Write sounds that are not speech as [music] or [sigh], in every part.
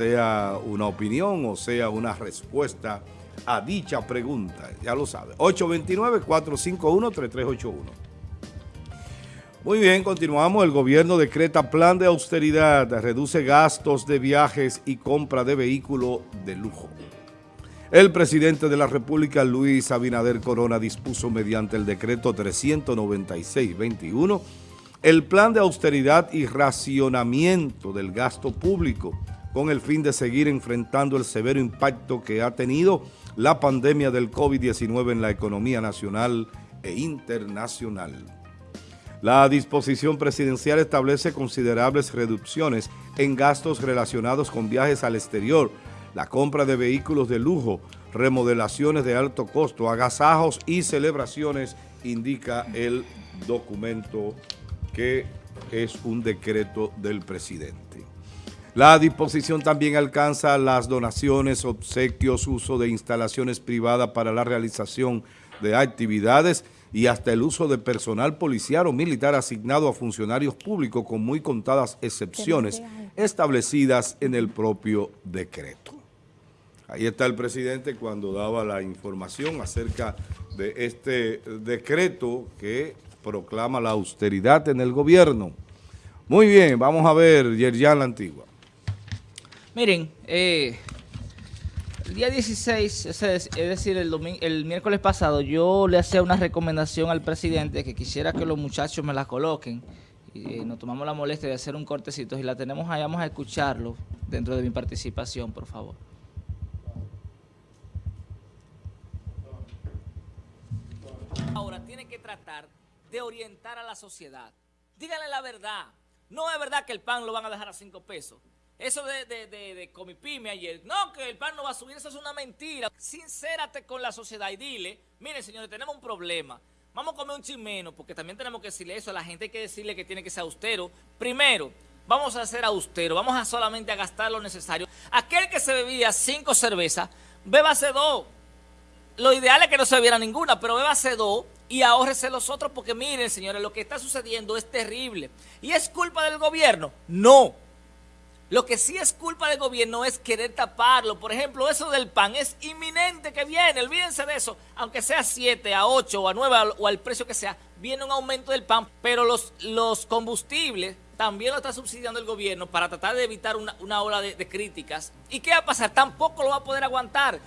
sea una opinión o sea una respuesta a dicha pregunta. Ya lo sabe. 829-451-3381. Muy bien, continuamos. El gobierno decreta plan de austeridad, reduce gastos de viajes y compra de vehículos de lujo. El presidente de la República, Luis Abinader Corona, dispuso mediante el decreto 396-21 el plan de austeridad y racionamiento del gasto público con el fin de seguir enfrentando el severo impacto que ha tenido la pandemia del COVID-19 en la economía nacional e internacional. La disposición presidencial establece considerables reducciones en gastos relacionados con viajes al exterior, la compra de vehículos de lujo, remodelaciones de alto costo, agasajos y celebraciones, indica el documento que es un decreto del presidente. La disposición también alcanza las donaciones, obsequios, uso de instalaciones privadas para la realización de actividades y hasta el uso de personal policial o militar asignado a funcionarios públicos con muy contadas excepciones establecidas en el propio decreto. Ahí está el presidente cuando daba la información acerca de este decreto que proclama la austeridad en el gobierno. Muy bien, vamos a ver, Yerjan la Antigua. Miren, eh, el día 16, es decir, el, el miércoles pasado, yo le hacía una recomendación al presidente que quisiera que los muchachos me la coloquen. Y eh, nos tomamos la molestia de hacer un cortecito. y la tenemos ahí, vamos a escucharlo dentro de mi participación, por favor. Ahora tiene que tratar de orientar a la sociedad. Díganle la verdad. No es verdad que el pan lo van a dejar a cinco pesos. Eso de, de, de, Comipime ayer, no, que el pan no va a subir, eso es una mentira. Sincérate con la sociedad y dile, miren señores, tenemos un problema. Vamos a comer un chimeno, porque también tenemos que decirle eso a la gente, hay que decirle que tiene que ser austero. Primero, vamos a ser austero, vamos a solamente a gastar lo necesario. Aquel que se bebía cinco cervezas, bébase dos. Lo ideal es que no se bebiera ninguna, pero bébase dos y ahórrese los otros, porque miren, señores, lo que está sucediendo es terrible. ¿Y es culpa del gobierno? No. Lo que sí es culpa del gobierno es querer taparlo. Por ejemplo, eso del pan es inminente que viene. Olvídense de eso. Aunque sea 7, a 8 o a 9 o al precio que sea, viene un aumento del pan. Pero los, los combustibles también lo está subsidiando el gobierno para tratar de evitar una, una ola de, de críticas. ¿Y qué va a pasar? Tampoco lo va a poder aguantar.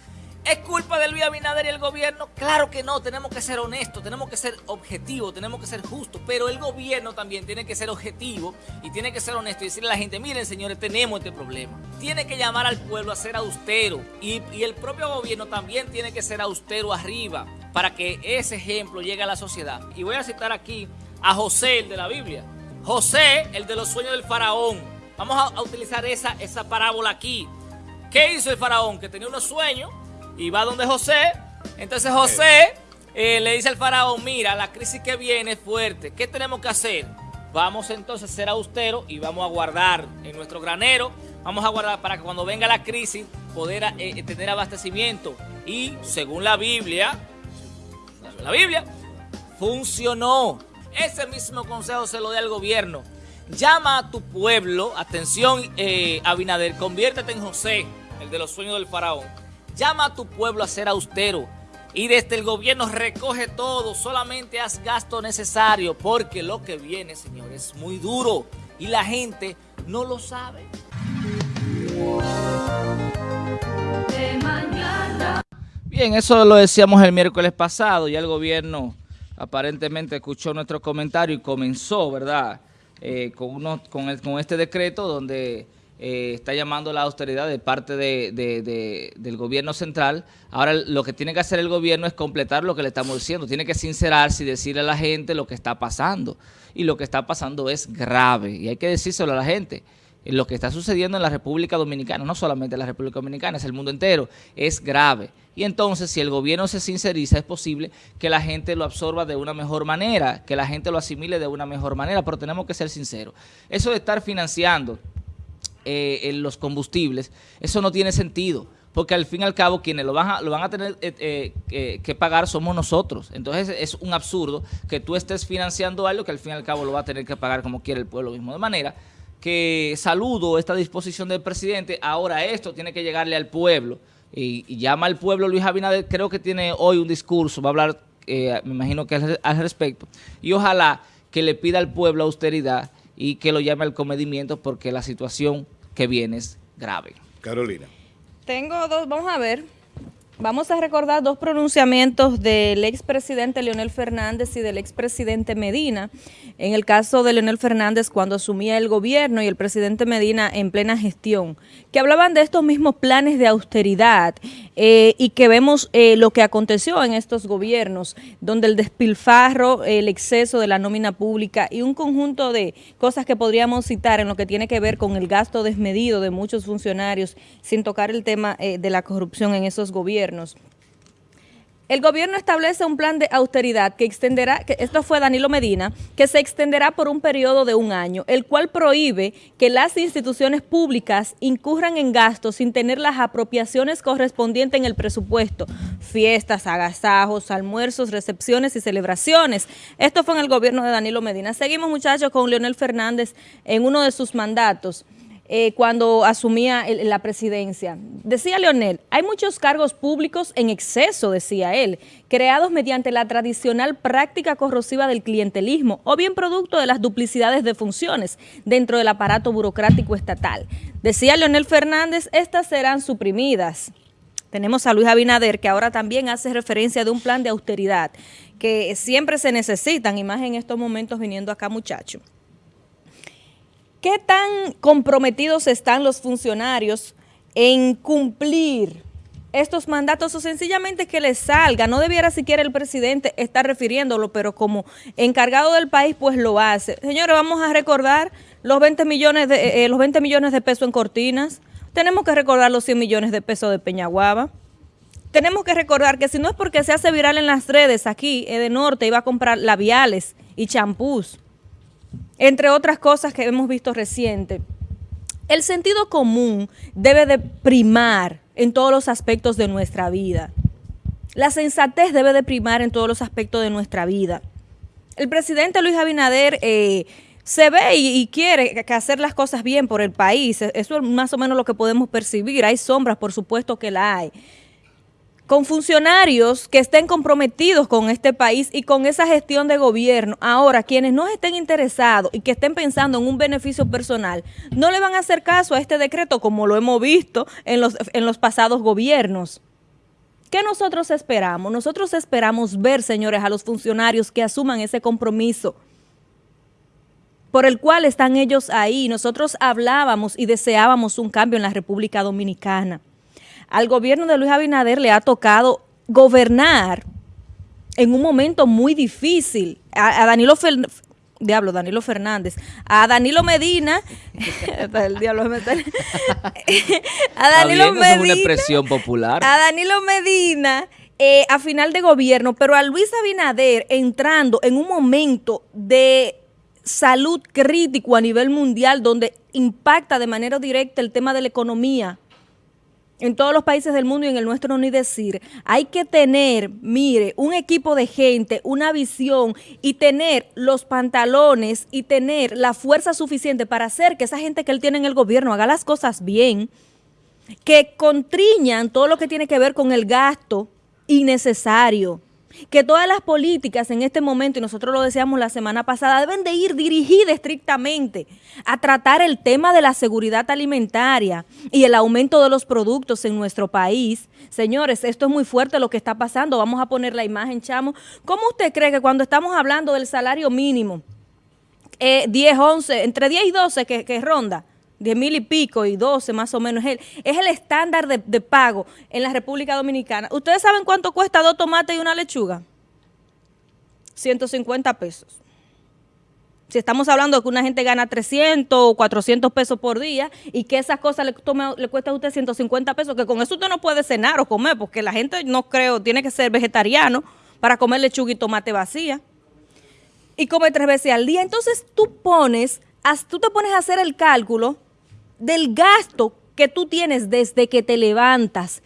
¿Es culpa de Luis Abinader y el gobierno? Claro que no, tenemos que ser honestos, tenemos que ser objetivos, tenemos que ser justos, pero el gobierno también tiene que ser objetivo y tiene que ser honesto y decirle a la gente, miren señores, tenemos este problema. Tiene que llamar al pueblo a ser austero y, el propio gobierno también tiene que ser austero arriba para que ese ejemplo llegue a la sociedad. Y voy a citar aquí a José, el de la Biblia. José, el de los sueños del faraón. Vamos a, a utilizar esa, esa parábola aquí. ¿Qué hizo el faraón? Que tenía unos sueños y va donde José. Entonces José eh, le dice al faraón, mira, la crisis que viene es fuerte. ¿Qué tenemos que hacer? Vamos entonces a ser austeros y vamos a guardar en nuestro granero. Vamos a guardar para que cuando venga la crisis poder eh, tener abastecimiento. Y según la Biblia, la Biblia, funcionó. Ese mismo consejo se lo da al gobierno. Llama a tu pueblo, atención eh, Abinader, conviértete en José, el de los sueños del faraón Llama a tu pueblo a ser austero y desde el gobierno recoge todo, solamente haz gasto necesario, porque lo que viene, señor, es muy duro y la gente no lo sabe. Bien, eso lo decíamos el miércoles pasado, ya el gobierno aparentemente escuchó nuestro comentario y comenzó, ¿verdad?, eh, con este decreto donde eh, está llamando la austeridad de parte del gobierno central. Ahora lo que tiene que hacer el gobierno es completar lo que le estamos diciendo. Tiene que sincerarse y decirle a la gente lo que está pasando. Y lo que está pasando es grave. Y hay que decírselo a la gente. Lo que está sucediendo en la República Dominicana, no solamente en la República Dominicana, es el mundo entero, es grave. Y entonces, si el gobierno se sinceriza, es posible que la gente lo absorba de una mejor manera, que la gente lo asimile de una mejor manera, pero tenemos que ser sinceros. Eso de estar financiando eh, en los combustibles, eso no tiene sentido. Porque al fin y al cabo quienes lo van a, lo van a tener eh, eh, que pagar somos nosotros. Entonces es un absurdo que tú estés financiando algo que al fin y al cabo lo va a tener que pagar como quiere el pueblo mismo. De manera que saludo esta disposición del presidente, ahora esto tiene que llegarle al pueblo. Y, llama al pueblo Luis Abinader, creo que tiene hoy un discurso, va a hablar, me imagino que al, respecto. Y ojalá que le pida al pueblo austeridad y que lo llame al comedimiento porque la situación que viene es grave. Carolina. Tengo dos, vamos a ver. Vamos a recordar dos pronunciamientos del expresidente Leonel Fernández y del expresidente Medina. En el caso de Leonel Fernández cuando asumía el gobierno y el presidente Medina en plena gestión, que hablaban de estos mismos planes de austeridad eh, y que vemos eh, lo que aconteció en estos gobiernos, donde el despilfarro, el exceso de la nómina pública y un conjunto de cosas que podríamos citar en lo que tiene que ver con el gasto desmedido de muchos funcionarios, sin tocar el tema eh, de la corrupción en esos gobiernos el gobierno establece un plan de austeridad que extenderá, que esto fue Danilo Medina, que se extenderá por un periodo de un año, el cual prohíbe que las instituciones públicas incurran en gastos sin tener las apropiaciones correspondientes en el presupuesto, fiestas, agasajos, almuerzos, recepciones y celebraciones. Esto fue en el gobierno de Danilo Medina. Seguimos muchachos con Leonel Fernández en uno de sus mandatos. Eh, cuando asumía la presidencia. Decía Leonel, hay muchos cargos públicos en exceso, decía él, creados mediante la tradicional práctica corrosiva del clientelismo o bien producto de las duplicidades de funciones dentro del aparato burocrático estatal. Decía Leonel Fernández, estas serán suprimidas. Tenemos a Luis Abinader, que ahora también hace referencia de un plan de austeridad, que siempre se necesitan, y más en estos momentos viniendo acá muchachos. ¿Qué tan comprometidos están los funcionarios en cumplir estos mandatos o sencillamente que les salga? No debiera siquiera el presidente estar refiriéndolo, pero como encargado del país, pues lo hace. Señores, vamos a recordar los 20 millones de, eh, eh, los 20 millones de pesos en cortinas. Tenemos que recordar los 100 millones de pesos de Peñaguaba. Tenemos que recordar que si no es porque se hace viral en las redes aquí, de Norte iba a comprar labiales y champús entre otras cosas que hemos visto reciente. El sentido común debe de primar en todos los aspectos de nuestra vida. La sensatez debe de primar en todos los aspectos de nuestra vida. El presidente Luis Abinader eh, se ve y, y, quiere hacer las cosas bien por el país. Eso es más o menos lo que podemos percibir. Hay sombras, por supuesto que la hay con funcionarios que estén comprometidos con este país y con esa gestión de gobierno. Ahora, quienes no estén interesados y que estén pensando en un beneficio personal, no le van a hacer caso a este decreto como lo hemos visto en los, en los pasados gobiernos. ¿Qué nosotros esperamos? Nosotros esperamos ver, señores, a los funcionarios que asuman ese compromiso por el cual están ellos ahí. Nosotros hablábamos y deseábamos un cambio en la República Dominicana al gobierno de Luis Abinader le ha tocado gobernar en un momento muy difícil. A, Danilo Diablo, Danilo Fernández, a Danilo Medina, [laughs] el diablo [laughs] a Danilo Medina, es una expresión popular. A Danilo Medina, eh, a final de gobierno, pero a Luis Abinader entrando en un momento de salud crítico a nivel mundial donde impacta de manera directa el tema de la economía, en todos los países del mundo y en el nuestro ni decir, hay que tener, mire, un equipo de gente, una visión y tener los pantalones y tener la fuerza suficiente para hacer que esa gente que él tiene en el gobierno haga las cosas bien, que contriñan todo lo que tiene que ver con el gasto innecesario que todas las políticas en este momento, y nosotros lo decíamos la semana pasada, deben de ir dirigidas estrictamente a tratar el tema de la seguridad alimentaria y el aumento de los productos en nuestro país. Señores, esto es muy fuerte lo que está pasando. Vamos a poner la imagen, chamo. ¿Cómo usted cree que cuando estamos hablando del salario mínimo, 10, eh, 11, entre 10 y 12 que, que ronda, 10 mil y pico y 12 más o menos, es el, es el estándar de, pago en la República Dominicana. ¿Ustedes saben cuánto cuesta dos tomates y una lechuga? 150 pesos. Si estamos hablando de que una gente gana 300 o 400 pesos por día y que esas cosas le, tome, le cuesta a usted 150 pesos, que con eso usted no puede cenar o comer, porque la gente no creo, tiene que ser vegetariano para comer lechuga y tomate vacía. Y come tres veces al día. Entonces tú pones, tú te pones a hacer el cálculo del gasto que tú tienes desde que te levantas.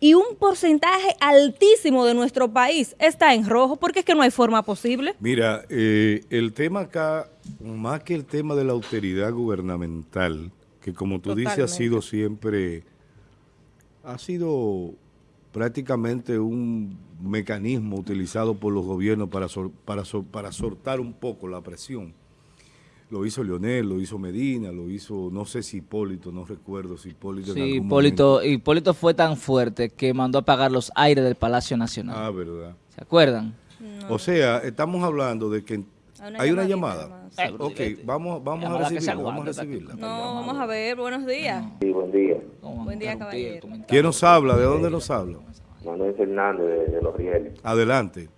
Y un porcentaje altísimo de nuestro país está en rojo, porque es que no hay forma posible. Mira, eh, el tema acá, más que el tema de la austeridad gubernamental, que como tú dices ha sido siempre, ha sido prácticamente un mecanismo utilizado por los gobiernos para, para, para sortar un poco la presión lo hizo Leonel, lo hizo Medina, lo hizo, no sé si Hipólito, no recuerdo si Hipólito Sí, Hipólito, Hipólito fue tan fuerte que mandó a apagar los aires del Palacio Nacional. Ah, verdad. ¿Se acuerdan? O sea, estamos hablando de que hay una llamada. ok, vamos, vamos a recibirla, vamos a recibirla. No, vamos a ver, buenos días. Sí, buen día. Buen día, caballero. ¿Quién nos habla? ¿De dónde nos habla? Manuel Fernández, de, Los Rieles. Adelante.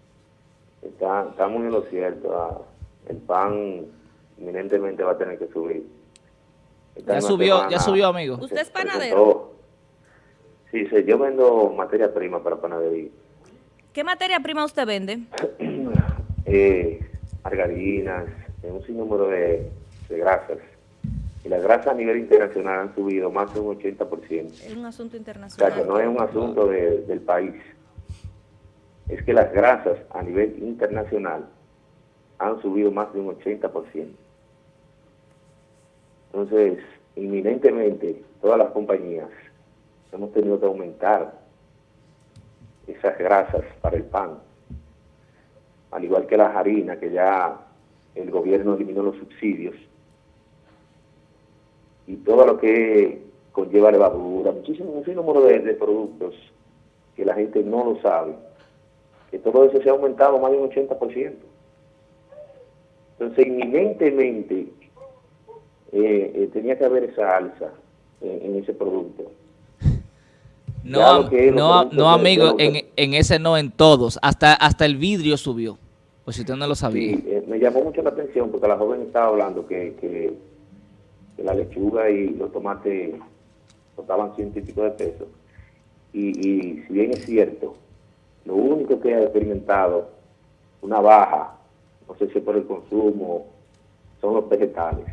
Está, estamos en lo cierto. Ah, el pan inminentemente va a tener que subir. ya subió, ya subió, amigo. ¿Usted es panadero? Sí, sí, yo vendo materia prima para panadería. ¿Qué materia prima usted vende? [clears throat] eh, margarinas, un sinnúmero de, de grasas. Y las grasas a nivel internacional han subido más de un 80%. Es un asunto internacional. O sea, que no es un asunto del país. Es que las grasas a nivel internacional han subido más de un 80%. Entonces, inminentemente, todas las compañías hemos tenido que aumentar esas grasas para el pan, al igual que las harinas, que ya el gobierno eliminó los subsidios, y todo lo que conlleva levadura, muchísimo, un número de, de productos que la gente no lo sabe, que todo eso se ha aumentado más de un 80%. Entonces, inminentemente, eh, eh, tenía que haber esa alza en, ese producto. [laughs] No, no, no amigo, en, en, ese no en todos, hasta hasta el vidrio subió, pues si usted no lo sabía. Sí, eh, me llamó mucho la atención porque la joven estaba hablando que, que, la lechuga y los tomates costaban ciento y pico de pesos. Y, y si bien es cierto, lo único que ha experimentado una baja, no sé si por el consumo, son los vegetales.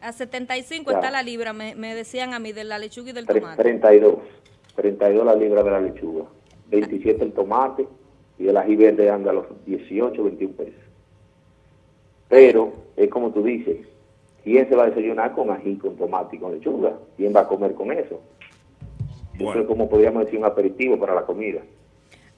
A 75 está la libra, me, decían a mí, de la lechuga y del tomate. 32, 32 la libra de la lechuga, 27 el tomate y el ají verde anda a los 18, 21 pesos. Pero, es como tú dices, ¿quién se va a desayunar con ají, con tomate y con lechuga? ¿Quién va a comer con eso? Eso es como podríamos decir un aperitivo para la comida.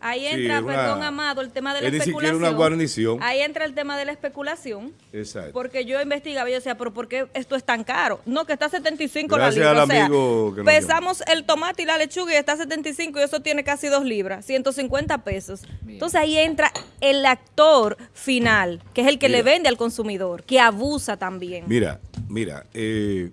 Ahí entra, perdón, Amado, el tema de la es especulación. Ni una guarnición. Ahí entra el tema de la especulación. Exacto. Porque yo investigaba y yo decía, pero ¿por qué esto es tan caro? No, que está a 75 Gracias la libra. Al amigo que pesamos el tomate y la lechuga y está a 75 y eso tiene casi 2 libras, 150 pesos. Entonces ahí entra el actor final, que es el que le vende al consumidor, que abusa también. Mira, mira, eh,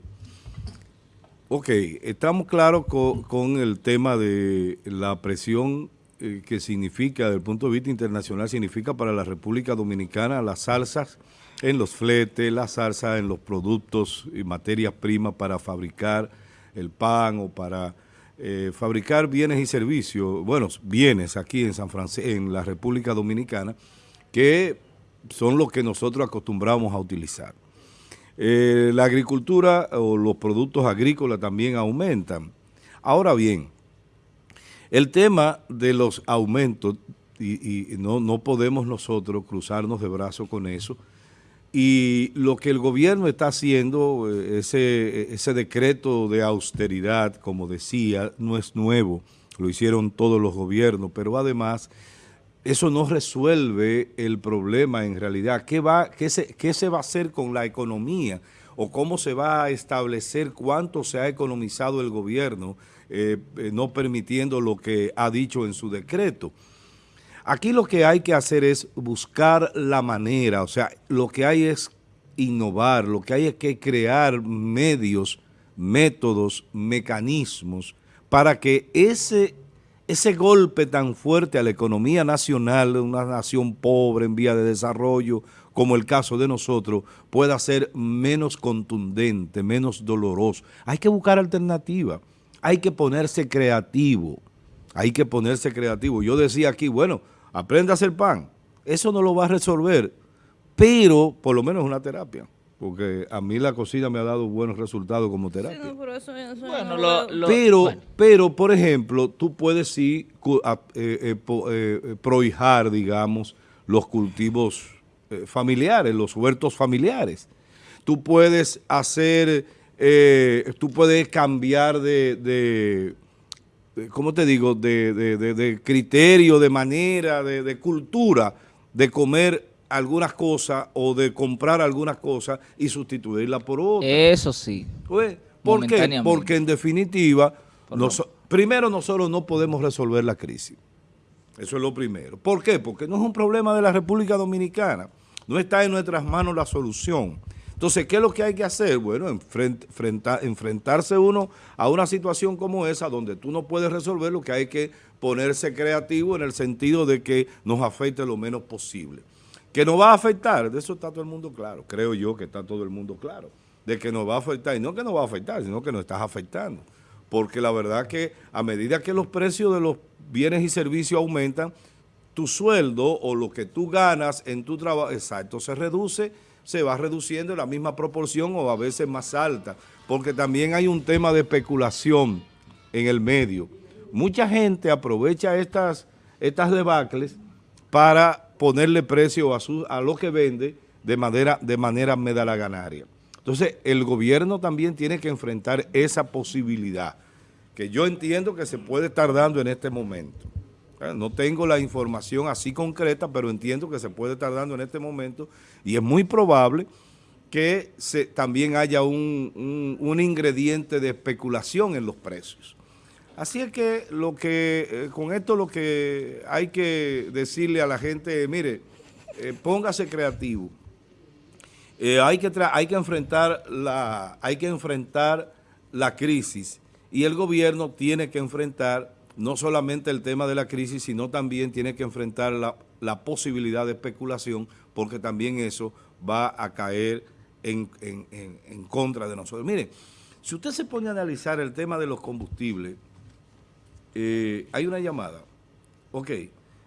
ok, estamos claros con, con el tema de la presión eh, que significa, desde el punto de vista internacional, significa para la República Dominicana las salsas en los fletes, las salsas en los productos y materias primas para fabricar el pan o para eh, fabricar bienes y servicios, bueno, bienes aquí en San Francisco, en la República Dominicana, que son los que nosotros acostumbramos a utilizar. Eh, la agricultura o los productos agrícolas también aumentan. Ahora bien, el tema de los aumentos, y, no, no podemos nosotros cruzarnos de brazos con eso, y lo que el gobierno está haciendo, eh, ese, ese decreto de austeridad, como decía, no es nuevo, lo hicieron todos los gobiernos, pero además eso no resuelve el problema en realidad. ¿Qué, va, qué, se, ¿Qué se va a hacer con la economía? ¿O cómo se va a establecer cuánto se ha economizado el gobierno eh, eh, no permitiendo lo que ha dicho en su decreto. Aquí lo que hay que hacer es buscar la manera, o sea, lo que hay es innovar, lo que hay es que crear medios, métodos, mecanismos para que ese, ese golpe tan fuerte a la economía nacional de una nación pobre en vía de desarrollo, como el caso de nosotros, pueda ser menos contundente, menos doloroso. Hay que buscar alternativas hay que ponerse creativo, hay que ponerse creativo. Yo decía aquí, bueno, aprenda a hacer pan, eso no lo va a resolver, pero por lo menos una terapia. porque a mí la cocina me ha dado buenos resultados como Sí, terapia. no, pero eso- eso Bueno, no lo- veo. lo- pero, bueno. pero, por ejemplo, tú puedes sí eh, eh, po- eh, eh, prohijar, digamos, los cultivos eh, familiares, los huertos familiares. Tú puedes hacer, eh, tú puedes cambiar de, de- de- ¿cómo te digo?, de, criterio, de manera, de, cultura, de comer algunas cosas o de comprar algunas cosas y sustituirlas por otras. Eso sí. Pues, ¿Por qué? Porque en definitiva, primero nosotros no podemos resolver la crisis. Eso es lo primero. ¿Por qué? Porque no es un problema de la República Dominicana. No está en nuestras manos la solución. Entonces, ¿qué es lo que hay que hacer? Bueno, enfrent- frenta- enfrentarse uno a una situación como esa, donde tú no puedes resolver, lo que hay que ponerse creativo en el sentido de que nos afecte lo menos posible. Que nos va a afectar, de eso está todo el mundo claro. Creo yo que está todo el mundo claro. De que nos va a afectar. Y no que nos va a afectar, sino que nos estás afectando. Porque la verdad que a medida que los precios de los bienes y servicios aumentan, tu sueldo o lo que tú ganas en tu trabajo, exacto, se reduce, se va reduciendo en la misma proporción o a veces más alta. Porque también hay un tema de especulación en el medio. Mucha gente aprovecha estas, estas debacles para ponerle precio a, a lo que vende de manera, de manera medalaganaria. Entonces, el gobierno también tiene que enfrentar esa posibilidad, que yo entiendo que se puede estar dando en este momento. Eh, No tengo la información así concreta, pero entiendo que se puede estar dando en este momento y es muy probable que también haya un, ingrediente de especulación en los precios. Así es que lo que eh, con esto lo que hay que decirle a la gente, mire, eh, póngase creativo. Hay que enfrentar la crisis y el gobierno tiene que enfrentar no solamente el tema de la crisis, sino también tiene que enfrentar la, la posibilidad de especulación, porque también eso va a caer en, en- en- contra de nosotros. Mire, si usted se pone a analizar el tema de los combustibles, eh, hay una llamada. Ok,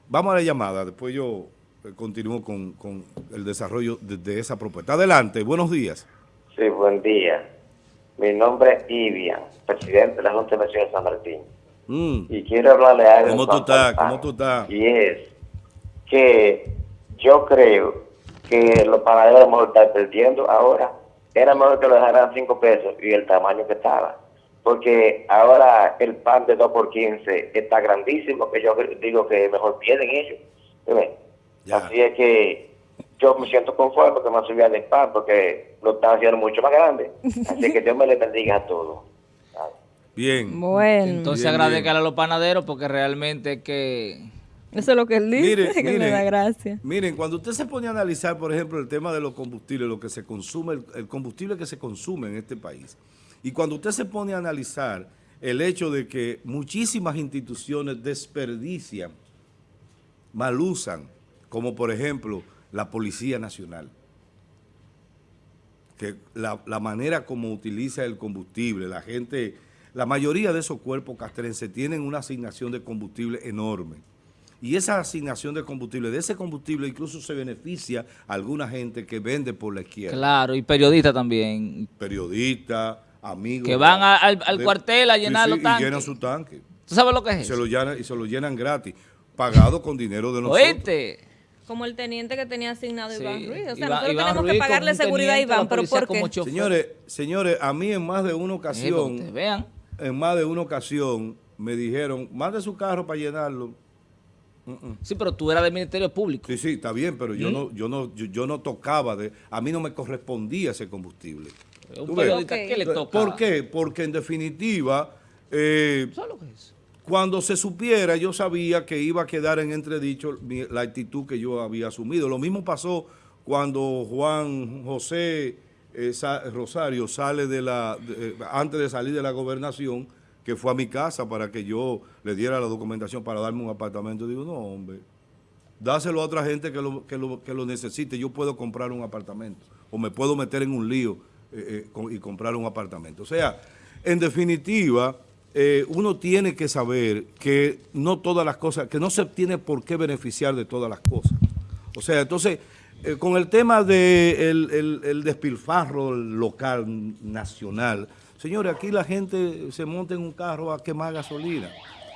vamos a la llamada, después yo eh, continúo con, con el desarrollo de, de esa propuesta. Adelante, buenos días. Sí, buen día. Mi nombre es Ivian, presidente de la Junta de Vecinos de San Martín. Mm, Y quiero hablarle a algo. ¿Cómo tú estás? ¿Cómo tú estás? Y es que yo creo que los panaderos mejor están perdiendo ahora. Era mejor que lo dejaran 5 pesos y el tamaño que estaba. Porque ahora el pan de 2 por 15 está grandísimo, que yo digo que mejor pierden ellos. Así es que yo me siento conforme porque me subía de pan porque lo están haciendo mucho más grande. Así que Dios me le bendiga a todos. Bien. Bueno, Entonces Bien, agradezcan a los panaderos porque realmente que... eso es lo que él dice, Mire, que le da gracia. Miren, cuando usted se pone a analizar, por ejemplo, el tema de los combustibles, lo que se consume, el, el combustible que se consume en este país, y cuando usted se pone a analizar el hecho de que muchísimas instituciones desperdician, malusan, como por ejemplo la Policía Nacional, que la, la manera como utiliza el combustible, la gente, la mayoría de esos cuerpos castrenses tienen una asignación de combustible enorme. Y esa asignación de combustible, de ese combustible incluso se beneficia a alguna gente que vende por la izquierda. Claro, y periodistas también. Periodistas, amigos. Que van a- al- al cuartel a llenar los Y tanques. llenan su tanque. ¿Tú sabes lo que Y es se, eso? lo llenan, y se lo llenan gratis, pagado con dinero de nosotros. ¿Oíste? Como el teniente que tenía asignado Sí. Iván Ruiz. O sea, Iván- nosotros Iván tenemos Ruiz que pagarle seguridad a Iván, pero ¿por qué? Señores, señores, a mí en más de una ocasión, vean. En más de una ocasión, me dijeron, mande su carro para llenarlo. Sí, pero tú eras del Ministerio Público. Sí, sí, está bien, pero ¿Mm? yo no, yo no, yo, yo no tocaba de, a mí no me correspondía ese combustible. Un Tú ves. periodista, Ok. ¿qué le toca? ¿Por qué? Porque en definitiva, eh, ¿Sabes lo que es cuando se supiera, yo sabía que iba a quedar en entredicho la actitud que yo había asumido. Lo mismo pasó cuando Juan José eh, Sa- Rosario sale de la, antes de salir de la gobernación, que fue a mi casa para que yo le diera la documentación para darme un apartamento. Digo, no, hombre, dáselo a otra gente que lo, que lo, que lo necesite. Yo puedo comprar un apartamento o me puedo meter en un lío eh, eh, y comprar un apartamento. O sea, en definitiva, eh, uno tiene que saber que no todas las cosas, que no se tiene por qué beneficiar de todas las cosas. O sea, entonces, eh, con el tema de el, el- el despilfarro local, nacional, señores, aquí la gente se monta en un carro a quemar gasolina.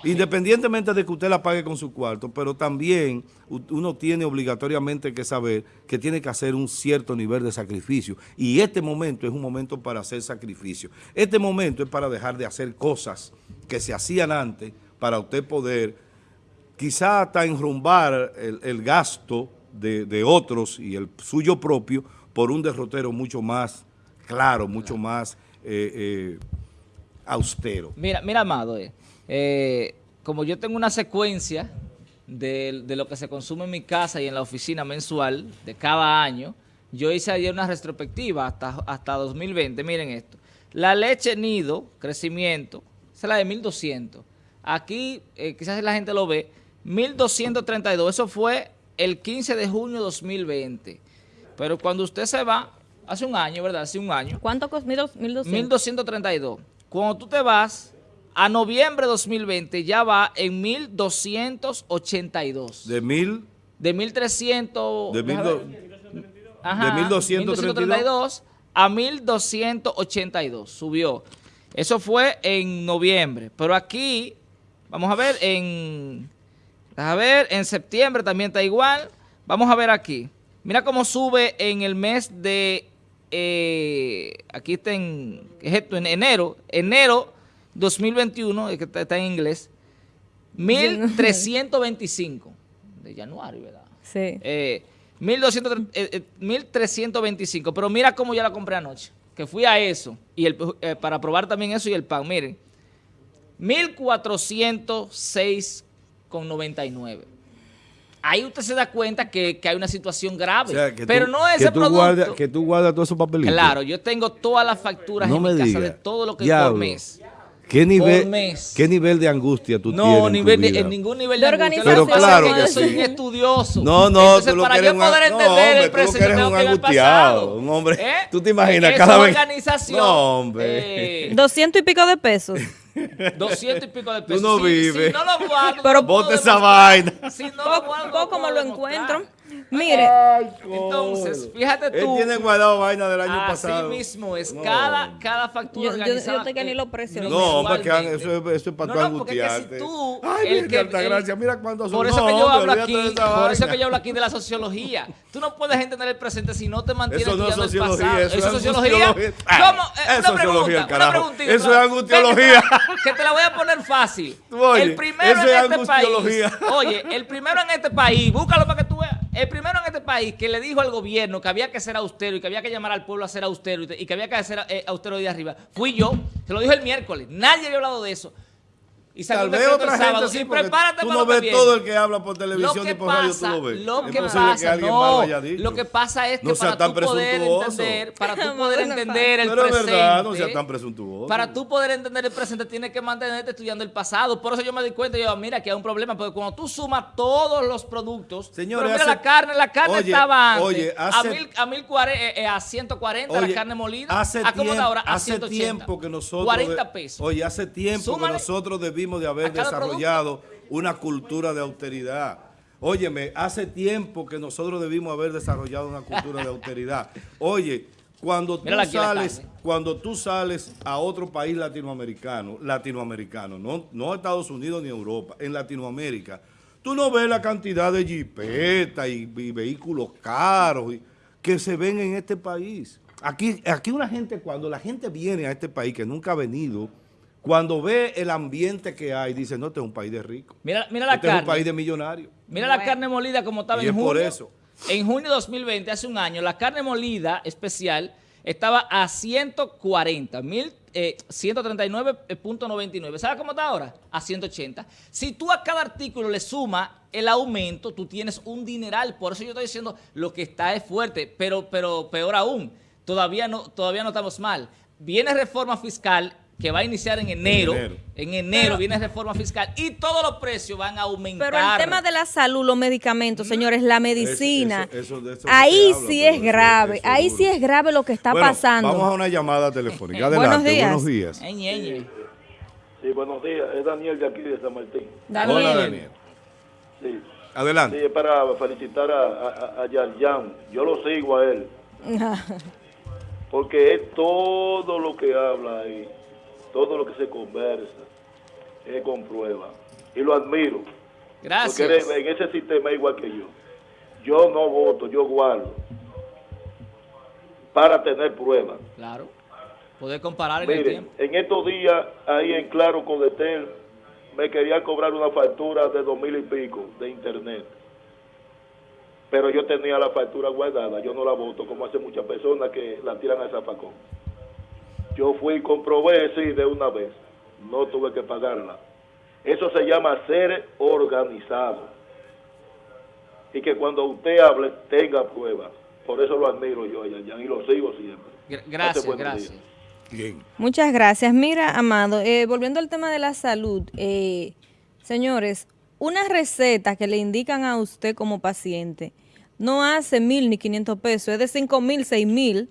Independientemente de que usted la pague con su cuarto, pero también uno tiene obligatoriamente que saber que tiene que hacer un cierto nivel de sacrificio. Y este momento es un momento para hacer sacrificio. Este momento es para dejar de hacer cosas que se hacían antes para usted poder quizá hasta enrumbar el, el gasto de, otros y el suyo propio por un derrotero mucho más claro, mucho más eh, eh, austero. Mira, mira, Amado, eh, como yo tengo una secuencia de, de lo que se consume en mi casa y en la oficina mensual de cada año, yo hice ayer una retrospectiva hasta, hasta 2020. Miren esto. La leche nido, crecimiento, es la de 1200. Aquí, quizás la gente lo ve, 1232. Eso fue el 15 de junio de 2020. Pero cuando usted se va, hace un año, ¿verdad? Hace un año. ¿Cuánto costó? 1200. 1232. Cuando tú te vas a noviembre de 2020 ya va en 1282. De mil, De 1300 de mil, déjame do- ver. Ajá, de 1232 1232 a 1282 subió. Eso fue en noviembre, pero aquí vamos a ver en a ver, en septiembre también está igual. Vamos a ver aquí. Mira cómo sube en el mes de eh, aquí está en, ¿qué es esto? en enero, enero 2021, es que está, está en inglés. 1325 de januario, ¿verdad? Sí. Eh, 1200, eh, eh, 1325. Pero mira cómo ya la compré anoche. Que fui a eso. y el, eh, Para probar también eso y el pan. Miren. 1406,99. Ahí usted se da cuenta que, que hay una situación grave. O sea, que pero tú- no ese que tú producto. que tú guardas todos esos papelitos. Claro, yo tengo todas las facturas No en mi casa diga. de todo lo que por mes. ¿Qué nivel, Por mes. ¿Qué nivel de angustia tú tienes No, en nivel tu de- vida? en ningún nivel De de, angustia. organización. Pero claro yo soy un estudioso. No, no, Entonces, tú lo para yo un- poder no, entender hombre, el tú lo que presente eres un angustiado, hombre. ¿Eh? [laughs] Tú te imaginas cada vez- organización. No, hombre. eh, 200 y pico de pesos. [laughs] 200 y pico de pesos. no Si- vives. Si no lo guardo, Pero no esa vaina. Si no lo guardo, no Poco me puedo lo encuentro. Mire, Entonces, fíjate Él tú. tiene guardado vaina del año Así pasado. mismo es. No. Cada, cada factura Yo- yo- organizada. yo sé que ni eh, lo presiono. No, hombre, que eso es, eso es para No, tú no, porque es que si angustiarte. tú, Ay, el mira, que- alta el- gracia, mira cuántos son. Por eso No, que yo hablo aquí, por eso que yo hablo aquí de la sociología. Tú no puedes entender el presente si no te mantienes Eso no es el sociología, pasado. eso ¿Eso es es sociología? ¿Cómo? Ah, Eh, es una sociología, pregunta, una. Eso es angustiología. Que, te la voy a poner fácil. Oye, el primero en es este país. Oye, el primero en este país, búscalo para que. El primero en este país que le dijo al gobierno que había que ser austero y que había que llamar al pueblo a ser austero y, que había que ser eh, austero de arriba, fui yo. Se lo dijo el miércoles. Nadie había hablado de eso. Y salió Tal vez otra el sábado. gente sí, y prepárate tú para no que ves viene. todo el que habla por televisión Lo y que por radio, pasa, tú lo ves. lo Es que posible pasa, alguien más lo no, haya dicho. lo que pasa es que No para tú poder entender, para [laughs] tú poder entender el Pero es presente, verdad, no sea tan presuntuoso. para tú poder entender el presente tienes que mantenerte estudiando el pasado. Por eso yo me di cuenta, yo mira que hay un problema, porque cuando tú sumas todos los productos, Señores, pero mira hace- la carne, la carne Oye, estaba antes oye, a, hace- mil, a, mil cuare- eh, eh, a 140 la Oye, carne molida, Hace, ¿a cómo tiempo, está ahora? A hace 180. tiempo que nosotros... 40 de- pesos. Oye, hace tiempo que nosotros debimos de haber desarrollado una cultura de austeridad. Óyeme, hace tiempo que nosotros debimos haber desarrollado una cultura de austeridad. [laughs] Oye, cuando tú sales, cuando tú sales a otro país latinoamericano, latinoamericano, no, no a Estados Unidos ni Europa, en Latinoamérica, tú no ves la cantidad de jipetas y, y vehículos caros y- que se ven en este país. Aquí, aquí una gente, cuando la gente viene a este país que nunca ha venido, cuando ve el ambiente que hay, dice, no, este es un país de ricos. Mira, mira la Este es un carne. país de millonarios. Mira la carne molida como estaba Y en es junio. por eso. En junio de 2020, hace un año, la carne molida especial estaba a 140, mil, eh, 139.99. ¿Sabes cómo está ahora? A 180. Si tú a cada artículo le sumas el aumento, tú tienes un dineral. Por eso yo estoy diciendo lo que está es fuerte, pero, pero peor aún, todavía no, todavía no estamos mal. Viene reforma fiscal que va a iniciar en enero. enero. En enero viene reforma fiscal y todos los precios van a aumentar. Pero el tema de la salud, los medicamentos, señores, la medicina, eso- eso- de eso no ahí habla, sí pero es grave, ahí sí es grave lo que está Bueno, pasando. Vamos a una llamada telefónica. [laughs] Buenos Adelante, días. buenos días. Ay, ñeñe. Sí, buenos días. Es Daniel de aquí de San Martín. Daniel. Hola, Daniel. Sí. Adelante. Sí, es para felicitar a, a, a Yarjan. Yo lo sigo a él. [laughs] Porque es todo lo que habla ahí, todo lo que se conversa, es con prueba. Y lo admiro. Gracias. Porque en ese sistema es igual que yo. Yo no voto, yo guardo. Para tener pruebas. Claro. Poder comparar en el tiempo. en estos días, ahí en Claro Codetel, me querían cobrar una factura de dos mil y pico de internet. Pero yo tenía la factura guardada, yo no la voto, como hace muchas personas que la tiran al zafacón. Yo fui y comprobé, sí, de una vez. No tuve que pagarla. Eso se llama ser organizado. Y que cuando usted hable, tenga pruebas. Por eso lo admiro yo, Yayan, y lo sigo siempre. Gracias, gracias. Bien. Muchas gracias. Mira, Amado, eh, volviendo al tema de la salud, eh, señores, una receta que le indican a usted como paciente no hace mil ni quinientos pesos, es de cinco mil, seis mil.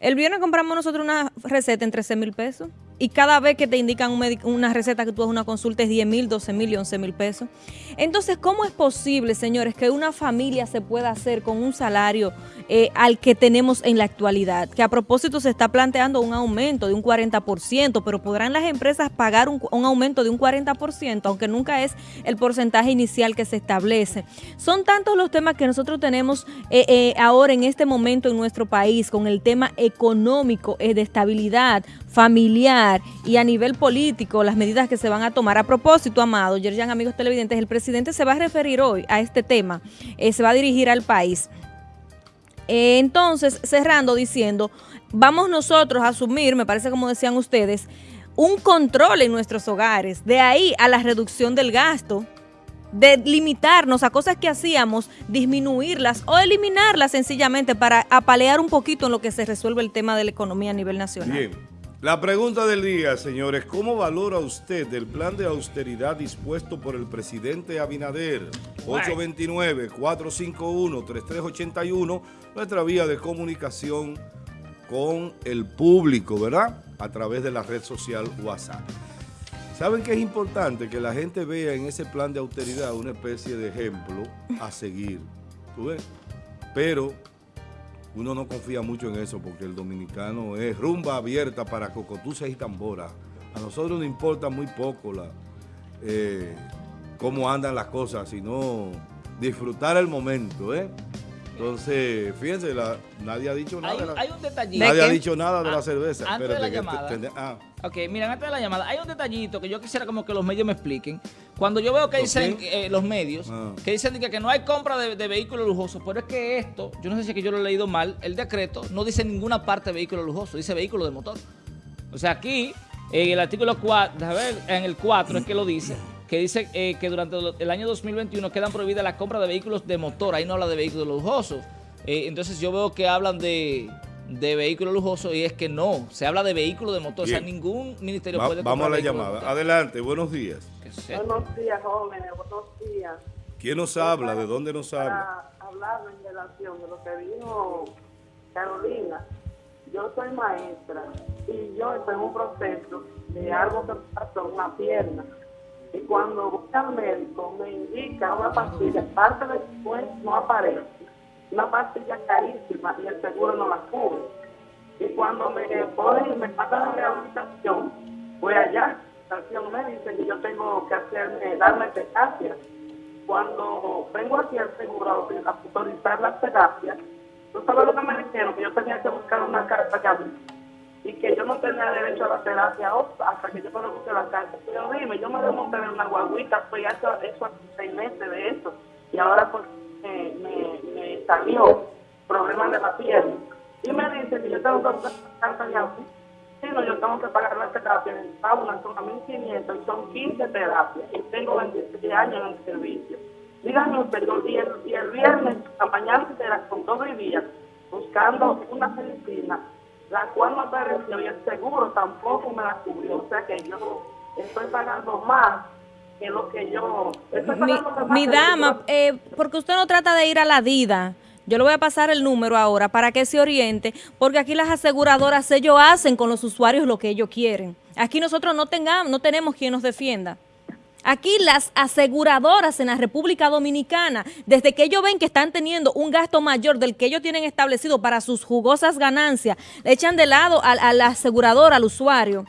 El viernes compramos nosotros una receta en 13 mil pesos y cada vez que te indican un una receta que tú haces una consulta es 10 mil, 12 mil y 11 mil pesos. Entonces, ¿cómo es posible, señores, que una familia se pueda hacer con un salario eh, al que tenemos en la actualidad? Que a propósito se está planteando un aumento de un 40%, pero ¿podrán las empresas pagar un, aumento de un 40%, aunque nunca es el porcentaje inicial que se establece? Son tantos los temas que nosotros tenemos eh, eh, ahora en este momento en nuestro país con el tema económico, de estabilidad familiar y a nivel político, las medidas que se van a tomar. A propósito, Amado, Yerjan, amigos televidentes, el presidente se va a referir hoy a este tema, eh, se va a dirigir al país. Eh, entonces, cerrando diciendo, vamos nosotros a asumir, me parece como decían ustedes, un control en nuestros hogares, de ahí a la reducción del gasto, de limitarnos a cosas que hacíamos, disminuirlas o eliminarlas sencillamente para apalear un poquito en lo que se resuelve el tema de la economía a nivel nacional. Bien. La pregunta del día, señores, ¿cómo valora usted el plan de austeridad dispuesto por el presidente Abinader? 829-451-3381, nuestra vía de comunicación con el público, ¿verdad? A través de la red social WhatsApp. ¿Saben que es importante que la gente vea en ese plan de austeridad una especie de ejemplo a seguir? ¿Tú ves? Pero uno no confía mucho en eso porque el dominicano es rumba abierta para cocotuces y tamboras. A nosotros nos importa muy poco la, eh, cómo andan las cosas, sino disfrutar el momento, ¿eh? Entonces, fíjense, la- nadie ha dicho nada. Hay, de la- hay un detallito. nadie ¿De ha dicho nada de Ah, la cerveza. antes de la que te- llamada. te- ah, Ok, miren, antes de la llamada, hay un detallito que yo quisiera como que los medios me expliquen. Cuando yo veo que ¿Los dicen eh, los medios, Ah. que dicen que, que no hay compra de, de vehículos lujosos, pero es que esto, yo no sé si es que yo lo he leído mal, el decreto no dice ninguna parte de vehículo lujoso, dice vehículo de motor. O sea, aquí, en el artículo 4, a ver, en el 4 es que lo dice, que dice eh, que durante el año 2021 quedan prohibidas la compra de vehículos de motor, ahí no habla de vehículos lujosos. Eh, entonces yo veo que hablan de, de vehículos lujosos y es que no, se habla de vehículos de motor, o sea, ningún ministerio va- puede vamos a la llamada. Adelante, buenos días. Buenos días, jóvenes, buenos días. ¿Quién nos habla? ¿De dónde nos habla? Para hablar en relación de lo que dijo Carolina, yo soy maestra y yo estoy en un proceso de algo que me pasó en una pierna. Y cuando voy al médico me indica una pastilla, parte después no aparece, una pastilla carísima y el seguro no la cubre. Y cuando me ponen, me mandan a rehabilitación, voy allá, me dice que yo tengo que hacerme, darme terapia. Cuando vengo aquí al seguro a autorizar las terapias, ¿tú sabes lo que me dijeron? Que yo tenía que buscar una carta que abrir y que yo no tenía derecho a la terapia hasta que yo no busque la carta. Pero dime, yo me remonté en una guaguita, pues ya eso, hace seis meses de eso, y ahora me, salió problemas de la piel. Y me dice que yo tengo que buscar la carta de abrir. Yo tengo que pagar la terapia en Paula, son a 1.500 y son 15 terapias. Y tengo 26 años en el servicio. Díganme yo, y, el, y el viernes, la mañana entera, con todo el día, buscando una medicina, la cual no apareció y el seguro tampoco me la cubrió. O sea que yo estoy pagando más que lo que yo... Estoy Mi, dama, eh, porque usted no trata de ir a la DIDA. Yo le voy a pasar el número ahora para que se oriente, porque aquí las aseguradoras ellos hacen con los usuarios lo que ellos quieren. Aquí nosotros no tengamos, no tenemos quien nos defienda. Aquí las aseguradoras en la República Dominicana, desde que ellos ven que están teniendo un gasto mayor del que ellos tienen establecido para sus jugosas ganancias, le echan de lado al, al asegurador, al usuario.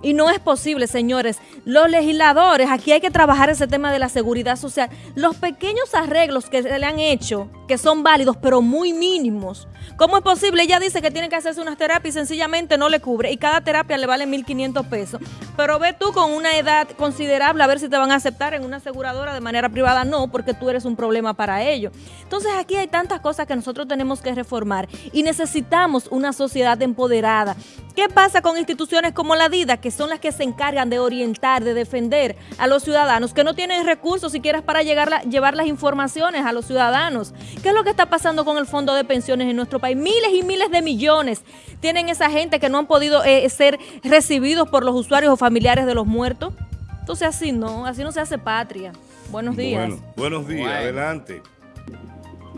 Y no es posible, señores. Los legisladores, aquí hay que trabajar ese tema de la seguridad social. Los pequeños arreglos que se le han hecho, que son válidos, pero muy mínimos. ¿Cómo es posible? Ella dice que tiene que hacerse unas terapias y sencillamente no le cubre. Y cada terapia le vale 1.500 pesos. Pero ve tú con una edad considerable a ver si te van a aceptar en una aseguradora de manera privada. No, porque tú eres un problema para ellos. Entonces aquí hay tantas cosas que nosotros tenemos que reformar. Y necesitamos una sociedad empoderada. ¿Qué pasa con instituciones como la DIDA, que son las que se encargan de orientar, de defender a los ciudadanos, que no tienen recursos siquiera para llegar la, llevar las informaciones a los ciudadanos? ¿Qué es lo que está pasando con el fondo de pensiones en nuestro país? Miles y miles de millones tienen esa gente que no han podido eh, ser recibidos por los usuarios o familiares de los muertos. Entonces así no, así no se hace patria. Buenos días. Bueno, buenos días, adelante.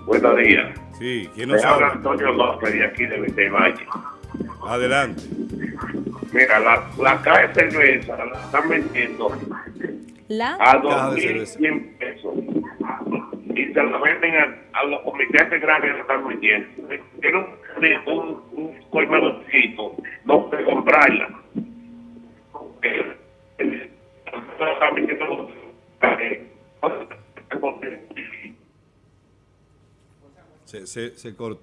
Buenos días. Sí, ¿quién nos habla? Antonio López de aquí de Vitevalle. Adelante. Mira, la, la caja de cerveza la están vendiendo La a Caja de cerveza. 2.100 pesos. Y se la venden a, a los comités de grande que están vendiendo. Tiene un, un, un colmadorcito donde comprarla. Se, se, se cortó.